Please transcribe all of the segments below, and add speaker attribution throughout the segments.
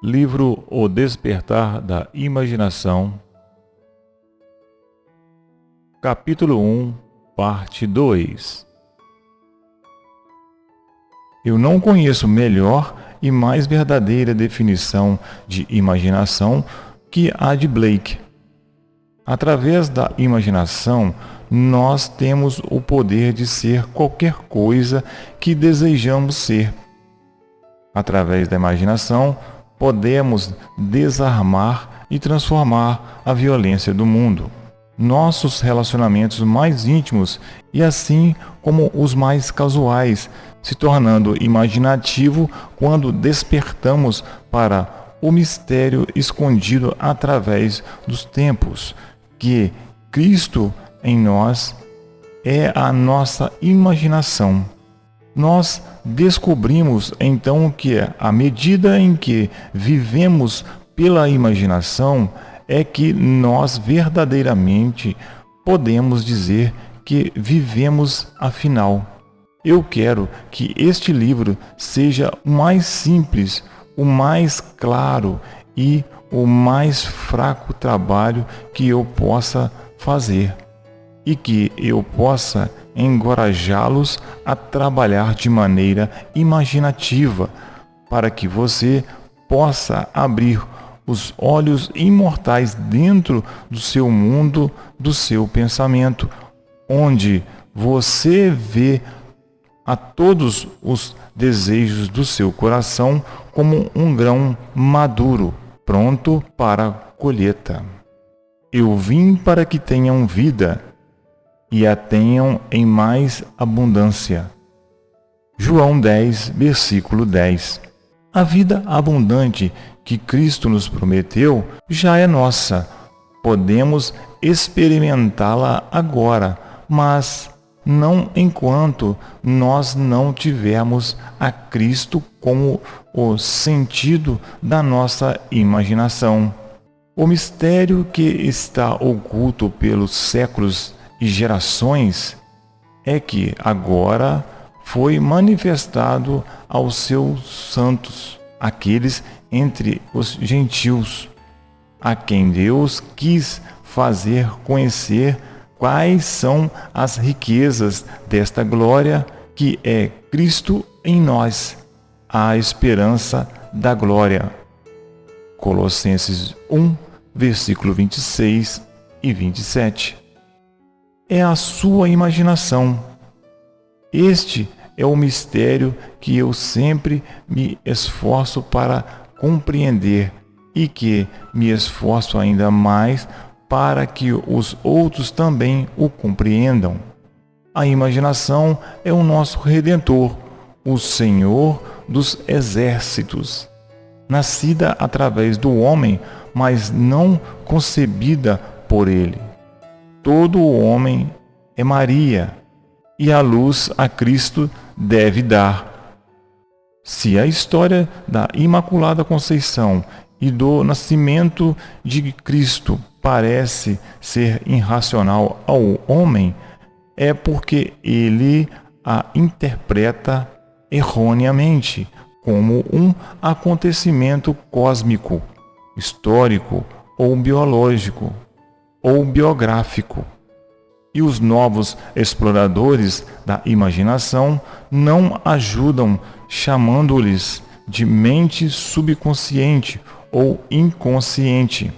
Speaker 1: Livro O Despertar da Imaginação, Capítulo 1, Parte 2 Eu não conheço melhor e mais verdadeira definição de imaginação que a de Blake. Através da imaginação, nós temos o poder de ser qualquer coisa que desejamos ser. Através da imaginação, podemos desarmar e transformar a violência do mundo. Nossos relacionamentos mais íntimos e assim como os mais casuais, se tornando imaginativo quando despertamos para o mistério escondido através dos tempos, que Cristo em nós é a nossa imaginação nós descobrimos então que à medida em que vivemos pela imaginação, é que nós verdadeiramente podemos dizer que vivemos afinal. Eu quero que este livro seja o mais simples, o mais claro e o mais fraco trabalho que eu possa fazer e que eu possa encorajá-los a trabalhar de maneira imaginativa, para que você possa abrir os olhos imortais dentro do seu mundo, do seu pensamento, onde você vê a todos os desejos do seu coração como um grão maduro, pronto para colheita. Eu vim para que tenham vida e a tenham em mais abundância. João 10, versículo 10. A vida abundante que Cristo nos prometeu já é nossa. Podemos experimentá-la agora, mas não enquanto nós não tivermos a Cristo como o sentido da nossa imaginação. O mistério que está oculto pelos séculos e gerações é que agora foi manifestado aos seus santos, aqueles entre os gentios, a quem Deus quis fazer conhecer quais são as riquezas desta glória que é Cristo em nós, a esperança da glória. Colossenses 1, versículo 26 e 27 é a sua imaginação. Este é o mistério que eu sempre me esforço para compreender e que me esforço ainda mais para que os outros também o compreendam. A imaginação é o nosso redentor, o Senhor dos exércitos. Nascida através do homem, mas não concebida por ele todo o homem é Maria, e a luz a Cristo deve dar. Se a história da Imaculada Conceição e do nascimento de Cristo parece ser irracional ao homem, é porque ele a interpreta erroneamente como um acontecimento cósmico, histórico ou biológico ou biográfico. E os novos exploradores da imaginação não ajudam chamando-lhes de mente subconsciente ou inconsciente.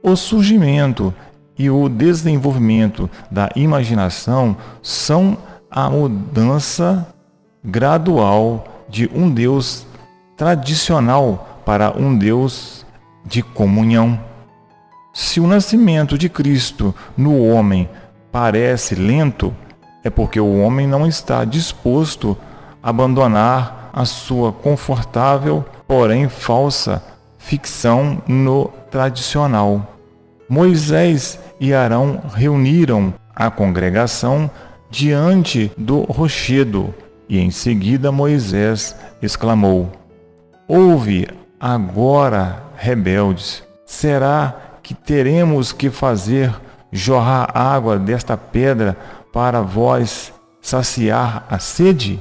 Speaker 1: O surgimento e o desenvolvimento da imaginação são a mudança gradual de um Deus tradicional para um Deus de comunhão. Se o nascimento de Cristo no homem parece lento, é porque o homem não está disposto a abandonar a sua confortável, porém falsa, ficção no tradicional. Moisés e Arão reuniram a congregação diante do rochedo e em seguida Moisés exclamou: Ouve agora, rebeldes, será que teremos que fazer jorrar água desta pedra para vós saciar a sede?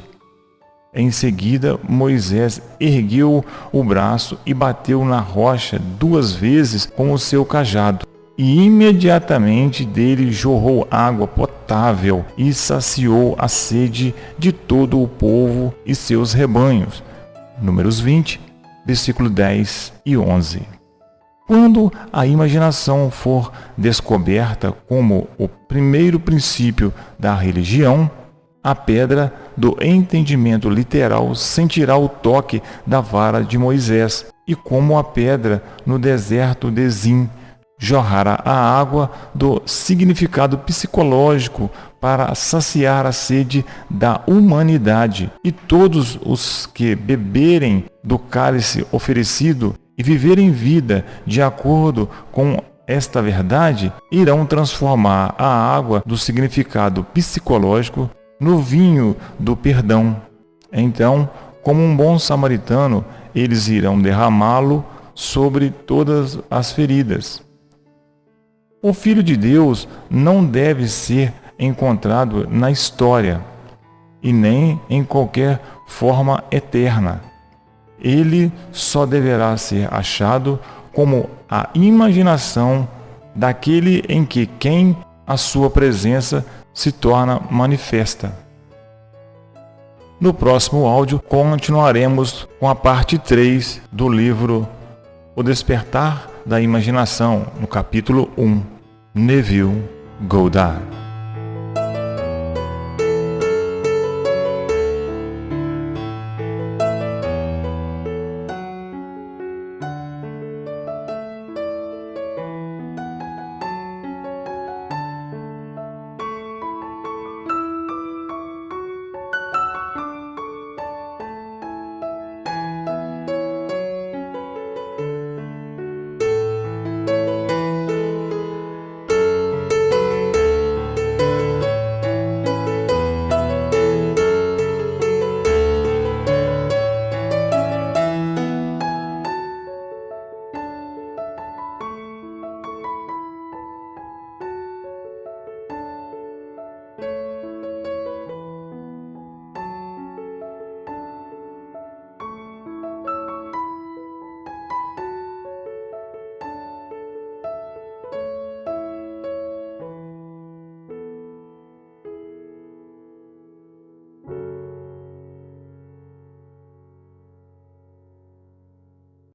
Speaker 1: Em seguida, Moisés ergueu o braço e bateu na rocha duas vezes com o seu cajado. E imediatamente dele jorrou água potável e saciou a sede de todo o povo e seus rebanhos. Números 20, versículo 10 e 11. Quando a imaginação for descoberta como o primeiro princípio da religião, a pedra do entendimento literal sentirá o toque da vara de Moisés, e como a pedra no deserto de Zim, jorrará a água do significado psicológico para saciar a sede da humanidade, e todos os que beberem do cálice oferecido e viverem vida de acordo com esta verdade irão transformar a água do significado psicológico no vinho do perdão. Então, como um bom samaritano, eles irão derramá-lo sobre todas as feridas. O Filho de Deus não deve ser encontrado na história e nem em qualquer forma eterna. Ele só deverá ser achado como a imaginação daquele em que quem a sua presença se torna manifesta. No próximo áudio, continuaremos com a parte 3 do livro O Despertar da Imaginação, no capítulo 1, Neville Goddard.